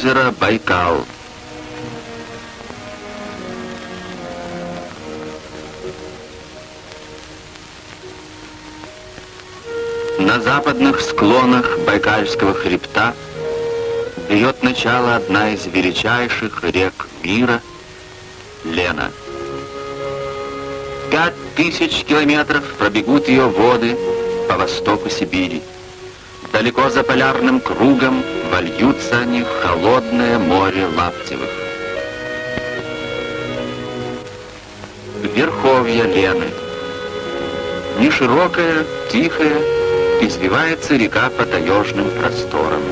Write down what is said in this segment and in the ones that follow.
озеро Байкал. На западных склонах Байкальского хребта берет начало одна из величайших рек мира — Лена. Пять тысяч километров пробегут ее воды по востоку Сибири. Далеко за полярным кругом вольются они в холодное море Лаптевых. Верховья Лены. Неширокая, тихая, извивается река по таежным просторам.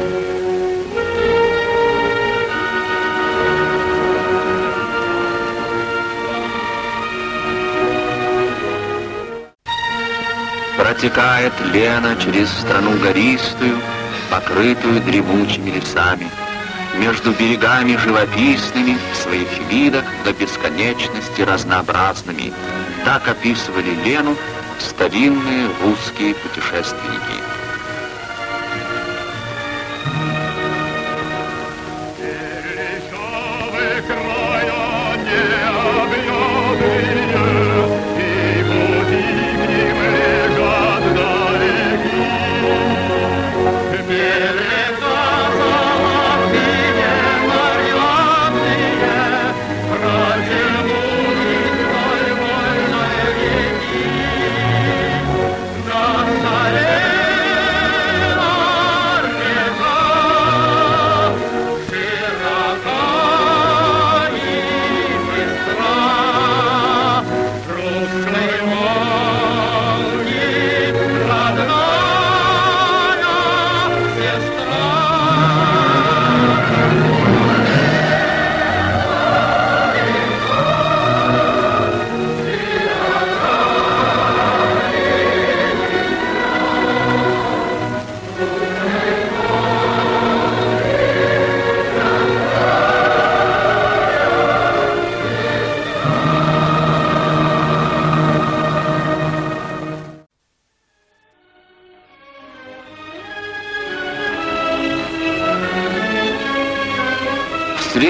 Протекает Лена через страну гористую, покрытую дремучими лесами, между берегами живописными, в своих видах до бесконечности разнообразными. Так описывали Лену старинные русские путешественники.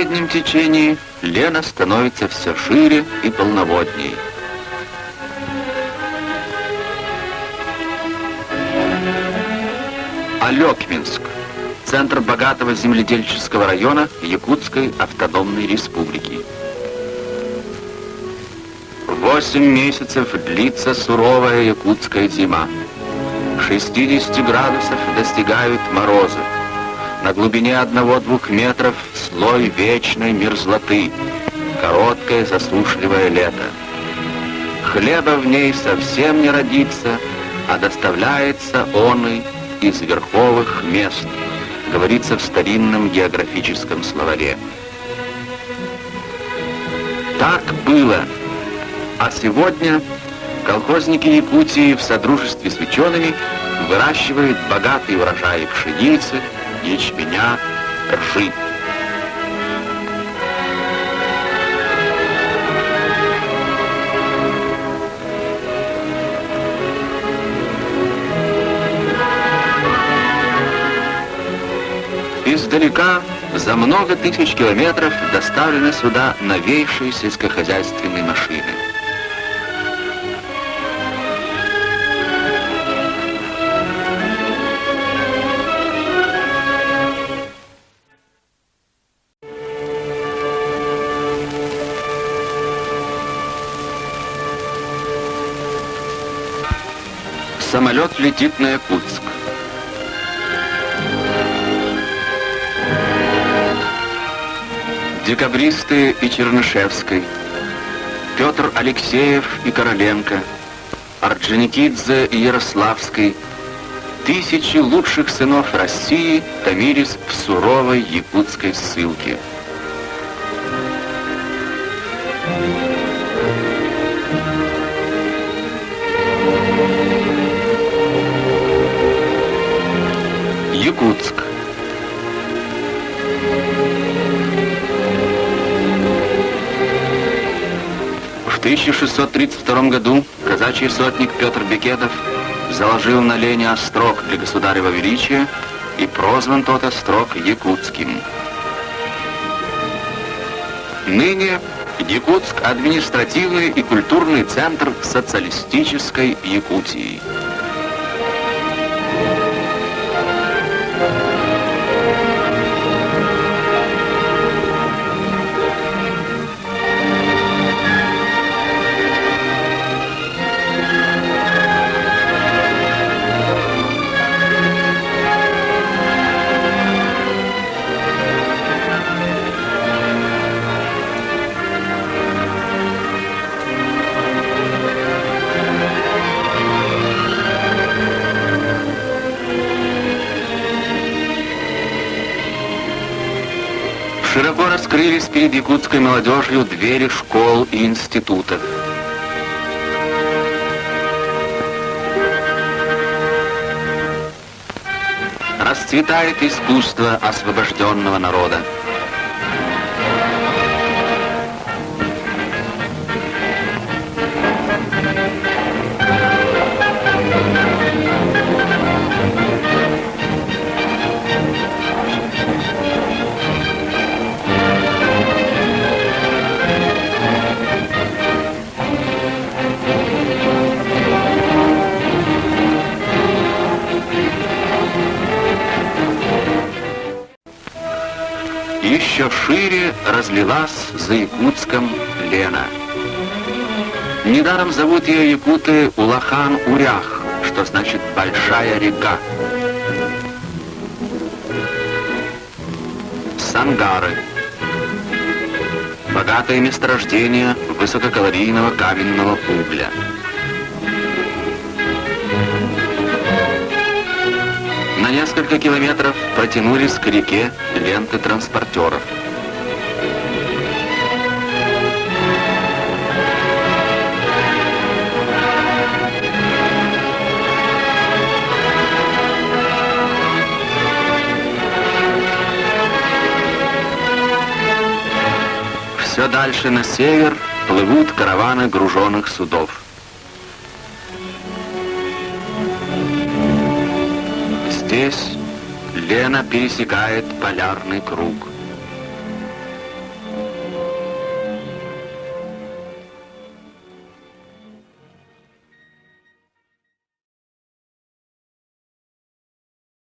Среднем течении Лена становится все шире и полноводнее. Алекминск – центр богатого земледельческого района Якутской автономной республики. Восемь месяцев длится суровая якутская зима. 60 градусов достигают морозы. На глубине одного-двух метров слой вечной мерзлоты, короткое засушливое лето. Хлеба в ней совсем не родится, а доставляется он и из верховых мест, говорится в старинном географическом словаре. Так было. А сегодня колхозники Якутии в содружестве с учеными выращивают богатый урожай пшеницы, ячменя, ржи. Издалека за много тысяч километров доставлены сюда новейшие сельскохозяйственные машины. Самолет летит на Якутск. Декабристы и Чернышевской, Петр Алексеев и Короленко, Орджоникидзе и Ярославской, тысячи лучших сынов России томились в суровой якутской ссылке. Якутск. В 1632 году казачий сотник Петр Бекетов заложил на Лене острог для государева величия и прозван тот острог Якутским. Ныне Якутск – административный и культурный центр социалистической Якутии. Широко раскрылись перед якутской молодежью двери школ и институтов. Расцветает искусство освобожденного народа. Еще шире разлилась за Якутском Лена. Недаром зовут ее якуты Улахан-Урях, что значит «большая река». Сангары. Богатое месторождение высококалорийного каменного угля. Несколько километров протянулись к реке ленты транспортеров. Все дальше на север плывут караваны груженных судов. Здесь Лена пересекает полярный круг.